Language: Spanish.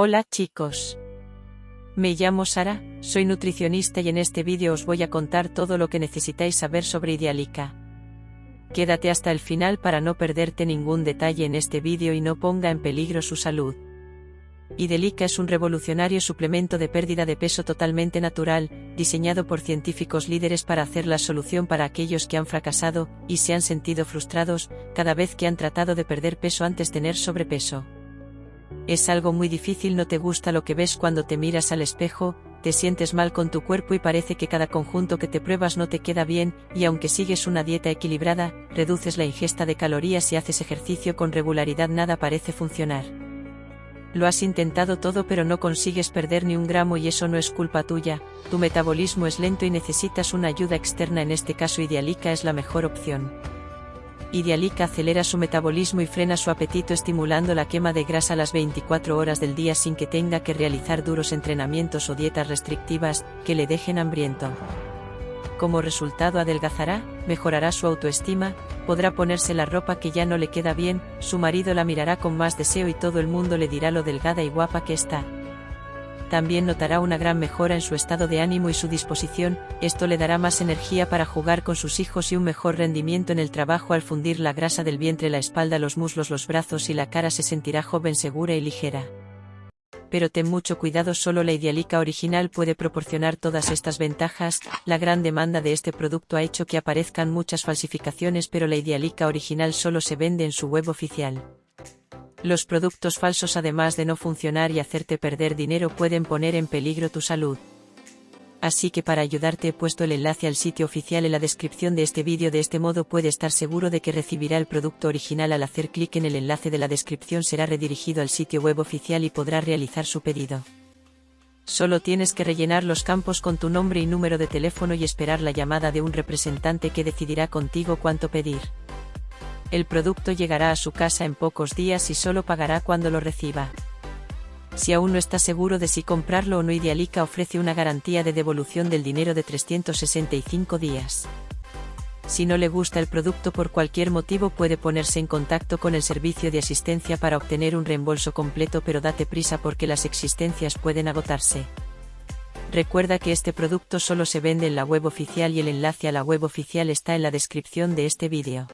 Hola chicos. Me llamo Sara, soy nutricionista y en este vídeo os voy a contar todo lo que necesitáis saber sobre Idealica. Quédate hasta el final para no perderte ningún detalle en este vídeo y no ponga en peligro su salud. Idelica es un revolucionario suplemento de pérdida de peso totalmente natural, diseñado por científicos líderes para hacer la solución para aquellos que han fracasado y se han sentido frustrados cada vez que han tratado de perder peso antes de tener sobrepeso. Es algo muy difícil, no te gusta lo que ves cuando te miras al espejo, te sientes mal con tu cuerpo y parece que cada conjunto que te pruebas no te queda bien, y aunque sigues una dieta equilibrada, reduces la ingesta de calorías y haces ejercicio con regularidad, nada parece funcionar. Lo has intentado todo pero no consigues perder ni un gramo y eso no es culpa tuya, tu metabolismo es lento y necesitas una ayuda externa, en este caso Idealica es la mejor opción. Idealica acelera su metabolismo y frena su apetito estimulando la quema de grasa las 24 horas del día sin que tenga que realizar duros entrenamientos o dietas restrictivas que le dejen hambriento. Como resultado adelgazará, mejorará su autoestima, podrá ponerse la ropa que ya no le queda bien, su marido la mirará con más deseo y todo el mundo le dirá lo delgada y guapa que está también notará una gran mejora en su estado de ánimo y su disposición, esto le dará más energía para jugar con sus hijos y un mejor rendimiento en el trabajo al fundir la grasa del vientre, la espalda, los muslos, los brazos y la cara se sentirá joven, segura y ligera. Pero ten mucho cuidado, solo la Idealica original puede proporcionar todas estas ventajas, la gran demanda de este producto ha hecho que aparezcan muchas falsificaciones pero la Idealica original solo se vende en su web oficial. Los productos falsos además de no funcionar y hacerte perder dinero pueden poner en peligro tu salud. Así que para ayudarte he puesto el enlace al sitio oficial en la descripción de este vídeo de este modo puede estar seguro de que recibirá el producto original al hacer clic en el enlace de la descripción será redirigido al sitio web oficial y podrá realizar su pedido. Solo tienes que rellenar los campos con tu nombre y número de teléfono y esperar la llamada de un representante que decidirá contigo cuánto pedir. El producto llegará a su casa en pocos días y solo pagará cuando lo reciba. Si aún no está seguro de si comprarlo o no, Idealica ofrece una garantía de devolución del dinero de 365 días. Si no le gusta el producto por cualquier motivo puede ponerse en contacto con el servicio de asistencia para obtener un reembolso completo pero date prisa porque las existencias pueden agotarse. Recuerda que este producto solo se vende en la web oficial y el enlace a la web oficial está en la descripción de este vídeo.